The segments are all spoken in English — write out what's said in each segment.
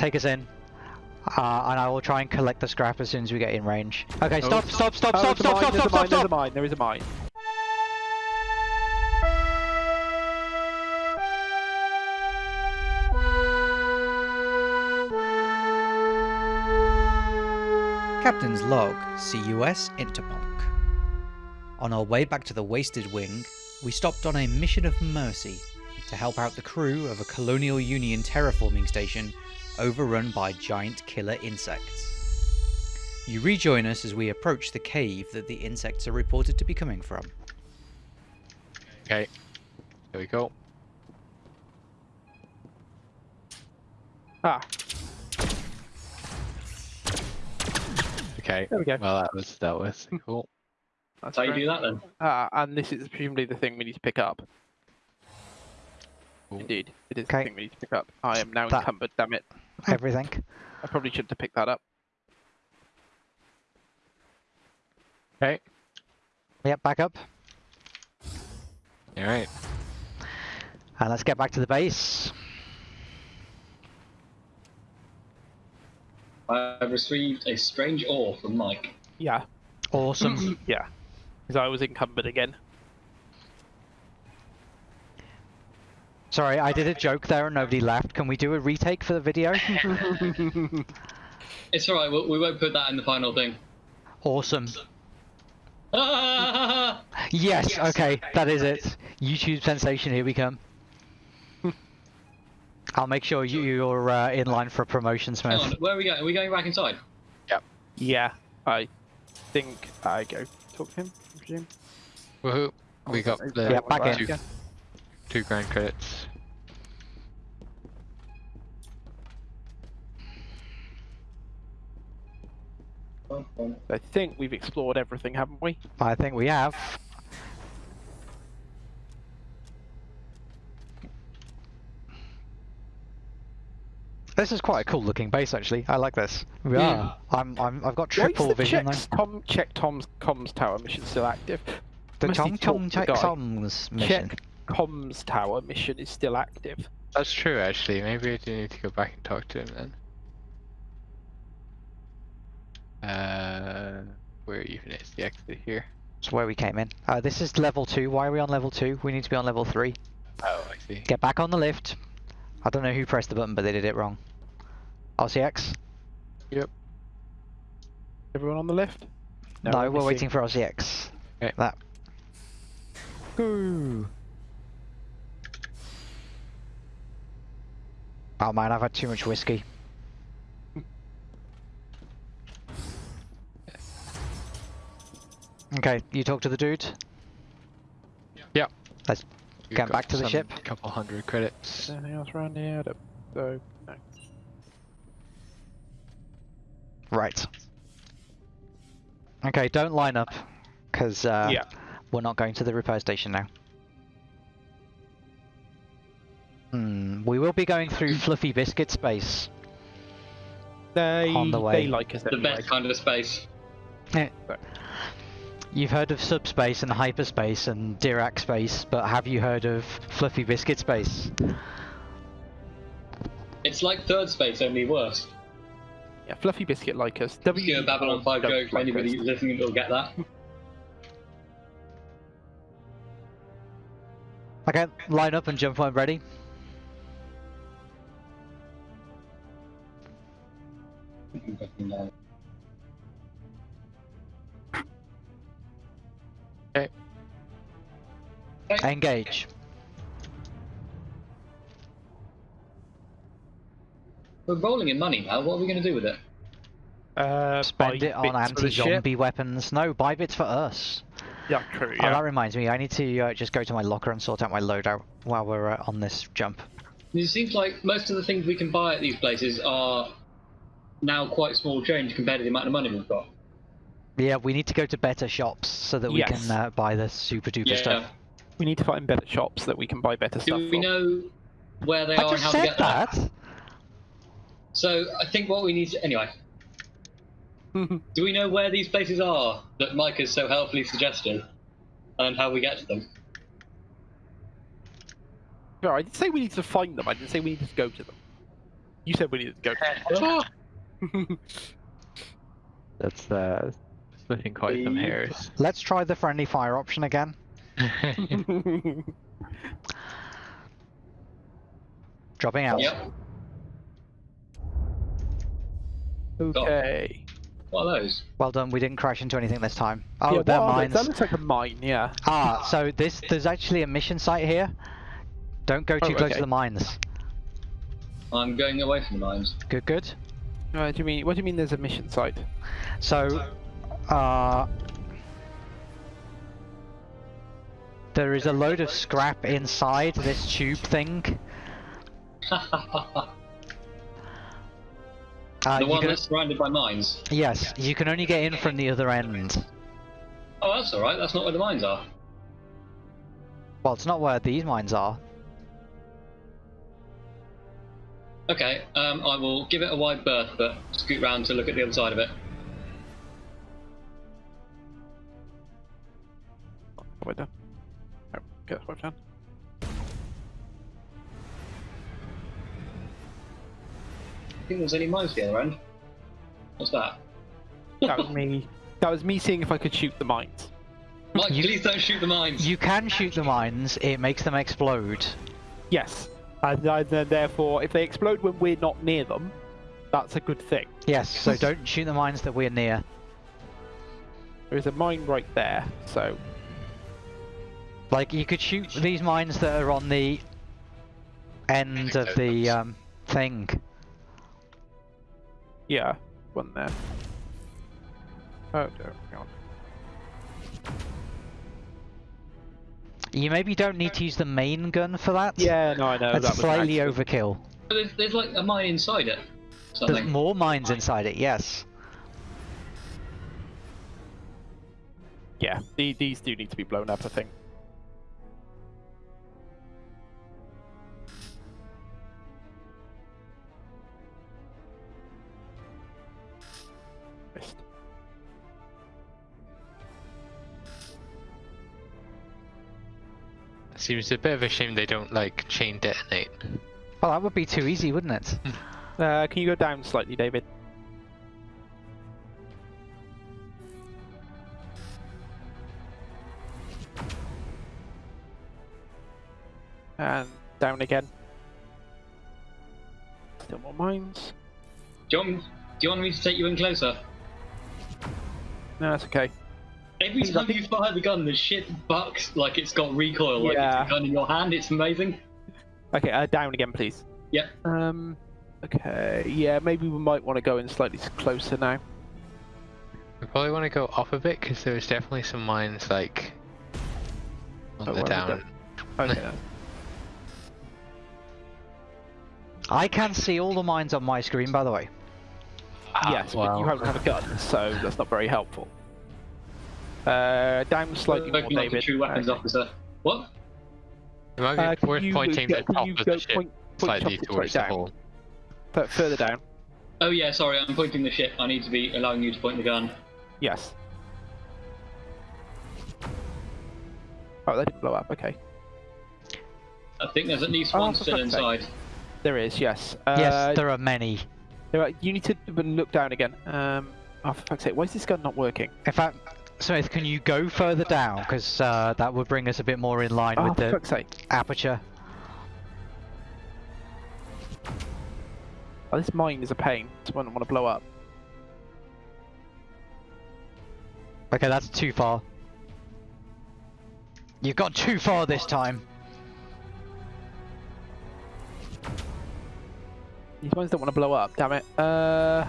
take us in. Uh, and I will try and collect the scrap as soon as we get in range. Okay, stop, stop, stop, Oh, stop, stop, stop, stop, stop, There's a mine, there is a mine. Captain's log, CUS Interponk. On our way back to the Wasted Wing, we stopped on a mission of mercy to help out the crew of a Colonial Union terraforming station overrun by giant killer insects. You rejoin us as we approach the cave that the insects are reported to be coming from. Okay. Here we go. Ah, Okay. there we go. Well, that was dealt with. Cool. That's How you do that then? Ah, and this is presumably the thing we need to pick up. Cool. Indeed, it is Okay. the thing we need to pick up. I am now That- encumbered, damn it. Everything. I probably shouldn't have picked that up. Okay. Yep, back up. All right. And let's get back to the base. I've received a strange ore from Mike. Yeah, Awesome. yeah. Because I was encumbered again. Sorry, I did a joke there and nobody laughed. Can we do a retake for the video? It's alright, we'll, we won't put that in the final thing. awesome. Ah! Yes, okay, that is it. YouTube sensation, here we come. I'll make sure you, you're uh, in line for a promotion, Smith. on, where are we going? Are we going back inside? Yep. Yeah, I think I go talk to him, I presume. Woohoo. We got the Yeah, back in. Two, two grand credits. I think we've explored everything, haven't we? I think we have. This is quite a cool looking base, actually. I like this. We Yeah. are. I'm, I'm, I've got Why is triple the vision checks, Tom, check Tom's comms tower mission still active. The Must Tom Tom Check the guy? Songs mission. Check comms tower mission is still active. That's true, actually. Maybe I do need to go back and talk to him then. Uh, where even is the exit here? That's where we came in. Uh, this is level 2. Why are we on level 2? We need to be on level 3. Oh, I see. Get back on the lift. I don't know who pressed the button, but they did it wrong. RCX? Yep. Everyone on the lift? No, we're we're missing- waiting for RCX. Okay. That. Go. Oh man, I've had too much whiskey. Okay, you talk to the dude. Yeah. Let's We've Get back to the some ship. couple hundred credits. Anything else around here? I don't- no. right. Okay, don't line up, because uh, yeah. we're not going to the repair station now. Hmm, we will be going through Fluffy Biscuit space. They, on the way. they like us The anyway. best kind of space. You've heard of subspace and hyperspace and Dirac space, but have you heard of Fluffy Biscuit space? It's like third space, only worse. Yeah, Fluffy Biscuit like us. If you do a Babylon 5 don't joke for like anybody us. listening will get that. Okay, line up and jump when ready. Engage. We're rolling in money now, what are we going to do with it? Uh, Spend it on bits for the ship. anti-zombie weapons. No, buy bits for us. Yeah, true. Oh, that reminds me, I need to uh, just go to my locker and sort out my loadout while we're uh, on this jump. It seems like most of the things we can buy at these places are now quite small change compared to the amount of money we've got. Yeah, we need to go to better shops so that we Yes. can uh, buy the super duper Yeah. stuff. we need to find better shops that we can buy better Do stuff. we from. know where they I are and just how to get there? that. So I think what we need to anyway. Do we know where these places are that Mike has so helpfully suggested, and how we get to them? No, I didn't say we need to find them. I didn't say we need to go to them. You said we needed to go. That's uh, splitting quite some hairs. Let's try the friendly fire option again. Dropping out. Yep. okay. What are those? Well done. We didn't crash into anything this time. Oh, yeah, they're what they? mines. That looks like a mine. Yeah. Ah, so this there's actually a mission site here. Don't go too Oh, close okay. to the mines. I'm going away from the mines. Good, good. Uh, do you mean? What do you mean? There's a mission site? So, uh, there is a load of scrap inside this tube thing. the Uh, you one can- that's surrounded by mines. yes, you can only get in from the other end. Oh, that's alright. That's not where the mines are. Well, it's not where these mines are. Okay, um, I will give it a wide berth, but scoot round to look at the other side of it. What done? Oh, okay, that's what I've. I think there's any mines the other end. What's that? That was me. That was me seeing if I could shoot the mines. Mike, You- please don't shoot the mines. You can shoot the mines, it makes them explode. Yes. And then therefore, if they explode when we're not near them, that's a good thing. Yes, so don't shoot the mines that we're near. There is a mine right there, so Like, you could shoot these mines that are on the end of the um, thing. yeah, one there. Oh, no, hang on. You maybe don't need to use the main gun for that. Yeah, no, I know. That's that slightly accident. overkill. There's, there's like a mine inside it. There's more mines inside it, yes. Yeah, the, these do need to be blown up, I think. Seems a bit of a shame they don't like chain detonate. Well, that would be too easy, wouldn't it? Uh, can you go down slightly, David? And down again. Still more mines. Do you, want, do you want me to take you in closer? No, that's okay. Every time think- you fire the gun, the shit bucks like it's got recoil, like Yeah. it's a gun in your hand. It's amazing. Okay, uh, down again, please. Yep. Um. Okay. Yeah, maybe we might want to go in slightly closer now. We probably want to go off a bit because there's definitely some mines like on Oh, the down. Okay. I can see all the mines on my screen, by the way. Ah, yes, but you wow. haven't have a gun, so that's not very helpful. Uh, down slightly more, Looking like a David. true weapons Okay. officer. What? It might be Uh, can worth you pointing go- the top of the ship point- point slightly chopsticks towards the down? hole. F- further down. Oh yeah, sorry, I'm pointing the ship. I need to be allowing you to point the gun. Yes. Oh, they didn't blow up. Okay. I think there's at least Oh, one still fuck's sake. inside. There is. Yes. Uh, yes, there are many. there are- you need to look down again. Um. Oh, for fuck's sake! Why is this gun not working? In fact, Smith, can you go further down? Because uh, that would bring us a bit more in line Oh, with the sake! aperture. Oh, this mine is a pain. This one I want to blow up. Okay, that's too far. You've gone too far this time. These mines don't want to blow up. Damn it. Uh.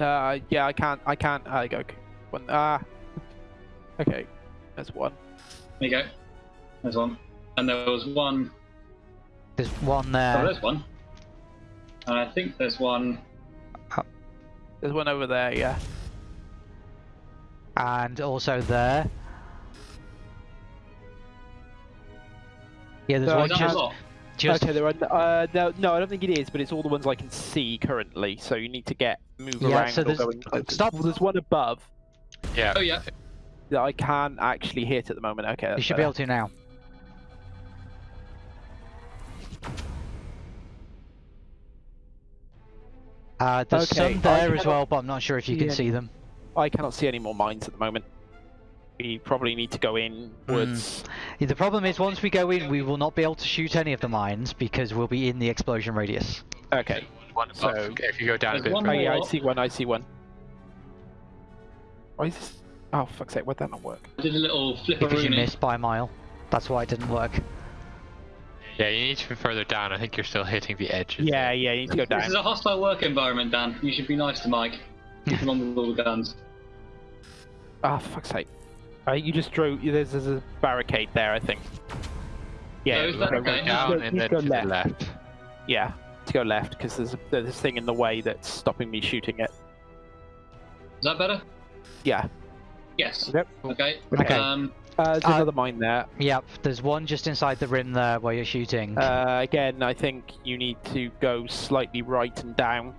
Uh, yeah, I can't. I can't. I go. One. Ah. okay, there's one. There you go. There's one. And there was one. There's one there. Oh, there's one. And I think there's one. There's one over there. Yeah. and also there. Yeah, there's No, one Is that a just... Okay, there are uh, no, no, I don't think it is, but it's all the ones I can see currently. So you need to get move yeah, around. so there's stop. Well, there's one above. Yeah. Oh yeah. That I can't actually hit at the moment. Okay. You should better. be able to now. Uh, there's okay. some there as well, but I'm not sure if you yeah. can see them. I cannot see any more mines at the moment. We probably need to go inwards. Yeah, The problem is, once we go in, we will not be able to shoot any of the mines because we'll be in the explosion radius. Okay. One So- above. if you go down a bit. one Oh yeah, I see one. I see one. Why is this? Oh fuck's sake! Why'd that not work? I did a little flip Because you missed by a mile. That's why it didn't work. Yeah, you need to be further down. I think you're still hitting the edge. Yeah, yeah. You need to go down. This is a hostile work environment, Dan. You should be nice to Mike. Keep him on with all the guns. Ah, fuck's sake! Uh, you just drew. There's, there's a barricade there, I think. Yeah. Oh, you is need that to go- okay? you need to Down go- and you then to to go the left. left. Yeah, to go left because there's, a, there's this thing in the way that's stopping me shooting it. Is that better? Yeah. Yes. Yep. Okay. Okay. Um, Uh, there's Uh, another mine there. Yep, there's one just inside the rim there where you're shooting. Uh, again, I think you need to go slightly right and down.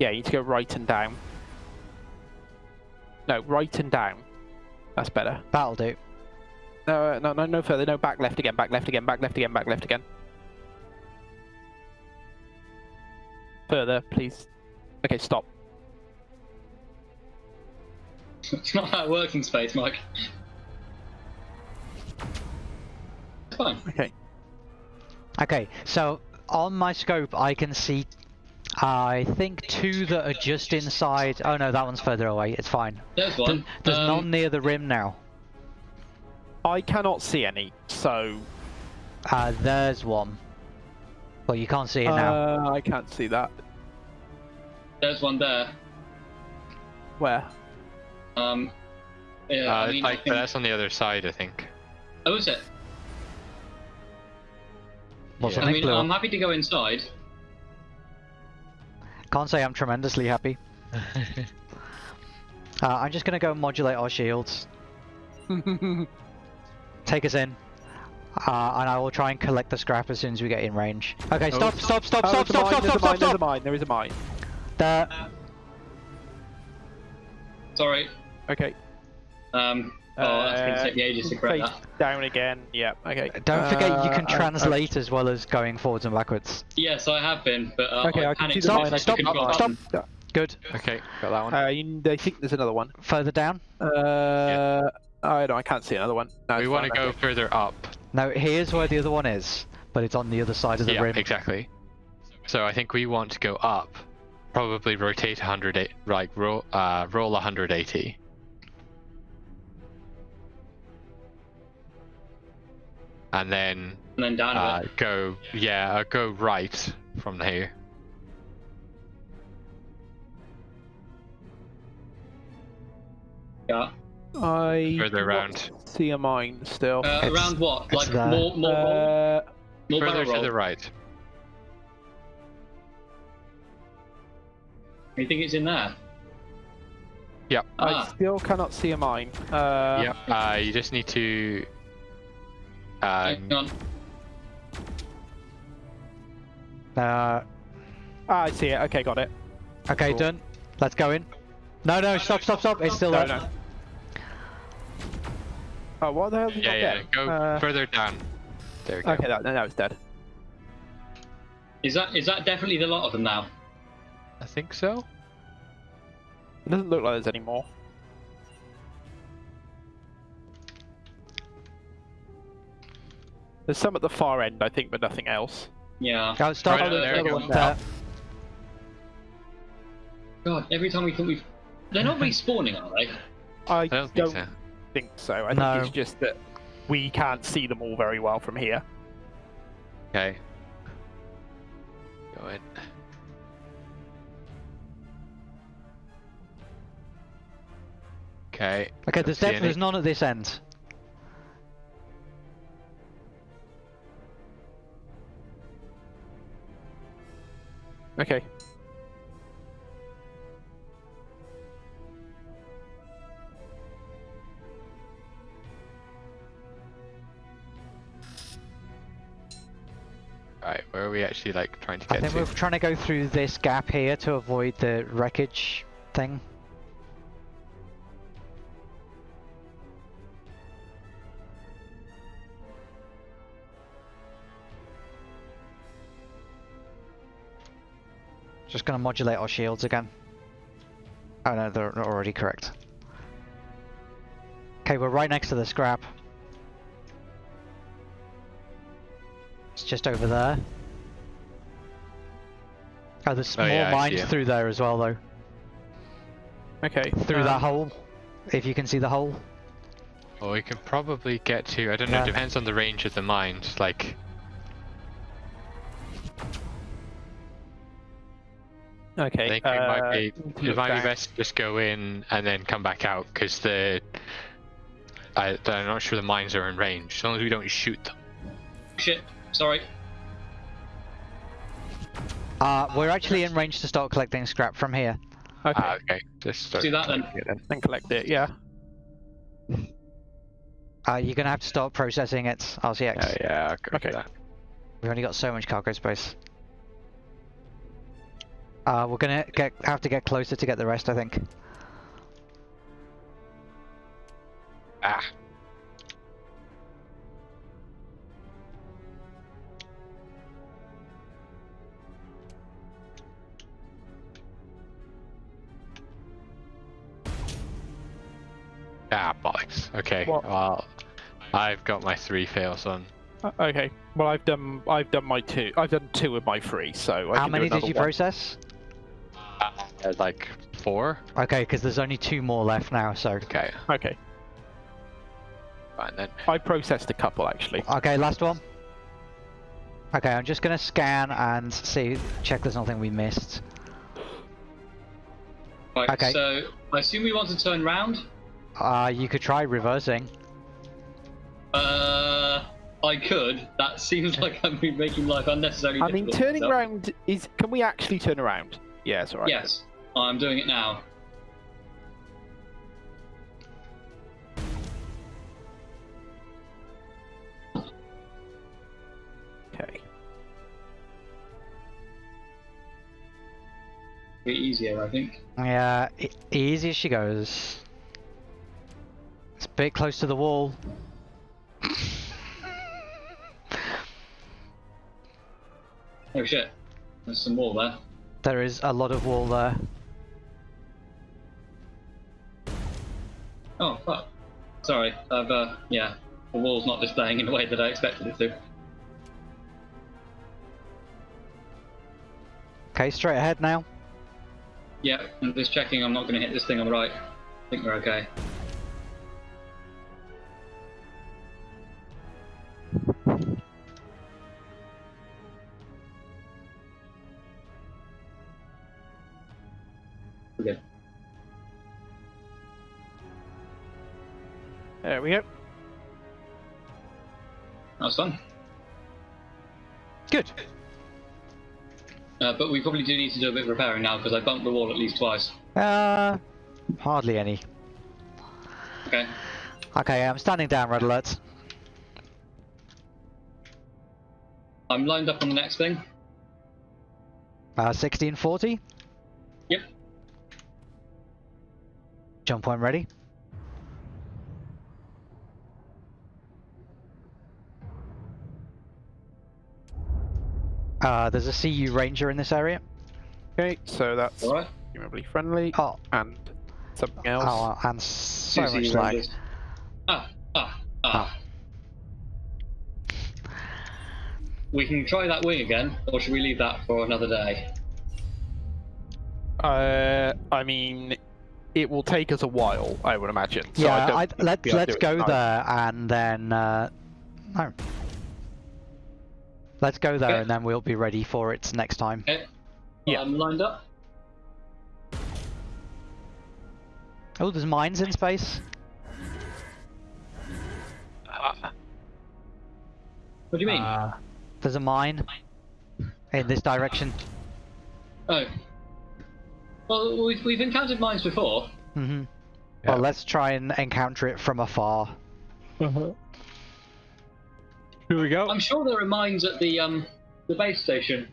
Yeah, you need to go right and down. No, right and down. That's better. That'll do. No, uh, no, no, no further. No, back left again, back left again, back left again, back left again. Further, please. Okay, stop. it's not that working space, Mike. It's fine. Okay. Okay, so on my scope I can see, I think two that are just inside. Oh no, that one's further away. It's fine. There's one. There's Um, none near the rim now. I cannot see any, so Uh, there's one. Well, you can't see it now. uh, I can't see that. There's one there. Where? Um, yeah, Uh, I mean, I like, but think- that's on the other side, I think. Oh, is it? Well, yeah. I something mean, blew I'm happy to go inside. Can't say I'm tremendously happy. Uh, I'm just gonna go modulate our shields. Take us in. Uh, and I will try and collect the scrap as soon as we get in range. Okay, stop, stop, stop, Oh, stop, stop, mine, stop, stop, mine, stop, There's a mine. There is a mine. There. Sorry. Okay. Um, oh, that's going to Uh, take me ages to correct face that. down again. Yeah. Okay. Don't forget you can Uh, uh, translate as well as going forwards and backwards. Yes, I have been, but uh, Okay, I I can panicked see the so mine. Stop, I can couldn't see the go mine. button. Good. Okay, got that one. Uh, you, I think there's another one. Further down. Uh, I don't. I can't see another one. No, we want to go okay. further up. No, here's where the other one is, but it's on the other side of the yeah, rim. exactly. So I think we want to go up, probably rotate 108, like roll, uh, roll 180. And then And then down a uh, bit. go, yeah, uh, go right from here. Yeah. I Further around. See a mine still. Uh, around what? Like there. more, more, Uh, more Further to roll. the right. You think it's in there? Yep. I Ah, still cannot see a mine. Uh, yep. Uh, you just need to. Um, on. Uh, Ah, I see it. Okay, got it. okay, Cool. done. Let's go in. No, no, stop, stop, stop. It's still No, there. no. Oh, what the hell did you yeah, not yeah. get? Go Uh, further down. There we go. Okay, that, no, it's dead. Is that is that definitely the lot of them now? I think so. It doesn't look like there's any more. There's some at the far end, I think, but nothing else. Yeah. Oh, stop. Right, there there we we go. go. There. God, every time we think we've, they're not respawning, are they? I, I don't think so. think so. I No. think it's just that we can't see them all very well from here. Okay. Go in. Okay. Okay, there's see def- there's none at this end. Okay. Right, where are we actually like trying to get I get think to? we're trying to go through this gap here to avoid the wreckage thing. Just gonna modulate our shields again. Oh no, they're not already correct. Okay, we're right next to the scrap. It's just over there. Oh, there's Oh, more yeah, mines it. through there as well, though. Okay. Through that um, hole. If you can see the hole. Well, we can probably get to. I don't know. Yeah. Depends on the range of the mines. Like, Okay. I think it might uh, be. It look might be best to just go in and then come back out because the. I, I'm not sure the mines are in range. As long as we don't shoot them. Shit. Sorry. Uh, we're actually in range to start collecting scrap from here. Okay. Ah, okay. Just start Do that then. then. then collect it. Yeah. Uh, you're gonna have to start processing it, RCX. Yeah, yeah. I'll go Okay. that. We've only got so much cargo space. Uh, we're gonna get have to get closer to get the rest, I think. Ah. Ah, bollocks. Okay. What? Well, I've got my three fails on. Uh, okay. Well, I've done. I've done my two. I've done two of my three. So I How can do many did you one. process? Uh, like four. Okay, because there's only two more left now. So Okay. Okay. Fine then. I processed a couple actually. okay, last one. Okay, I'm just gonna scan and see, check there's nothing we missed. Right. Okay. So I assume we want to turn round. Uh, you could try reversing. Uh, I could. That seems like I'm making life unnecessarily I difficult. mean, turning myself. around is. Can we actually turn around? Yeah, it's alright. Yes, Oh, I'm doing it now. Okay. Bit easier, I think. Yeah, e- easy as she goes. It's a bit close to the wall. Oh shit. There's some wall there. There is a lot of wall there. Sorry. I've uh yeah. The wall's not displaying in the way that I expected it to. Okay, straight ahead now. Yeah, I'm just checking I'm not gonna hit this thing on the right. I think we're okay. There we go. That's done. Good. Uh, but we probably do need to do a bit of repairing now because I bumped the wall at least twice. Uh, hardly any. Okay. Okay, I'm standing down, red alert. I'm lined up on the next thing. Uh, 1640. Yep. Jump point ready. Uh, there's a CU Ranger in this area. Okay, so that's Alright. presumably friendly Oh, and something else. oh and so Two much CU lag. Rangers. Ah, ah, ah. We can try that wing again, or should we leave that for another day? Uh, I mean, it will take us a while, I would imagine. So I yeah, don't I, let, we'll be able to let's go tonight. there and then. Uh, no. Let's go there Okay. and then we'll be ready for it next time. Okay. Yeah. I'm lined up. Oh, there's mines in space. Ah, What do you mean? Uh, There's a mine in this direction. oh. Well, we've, we've encountered mines before. hmm Yeah. Well, let's try and encounter it from afar. Here we go. I'm sure there are mines at the um the base station.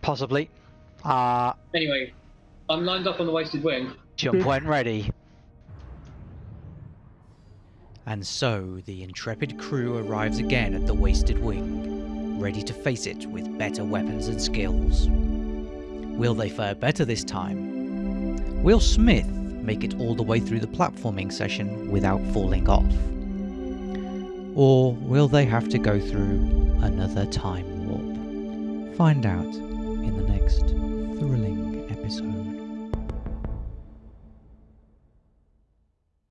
Possibly. Uh, Anyway, I'm lined up on the wasted wing. jump when ready. And so the intrepid crew arrives again at the Wasted Wing, ready to face it with better weapons and skills. Will they fare better this time? Will Smith make it all the way through the platforming session without falling off? Or will they have to go through another time warp? Find out in the next thrilling.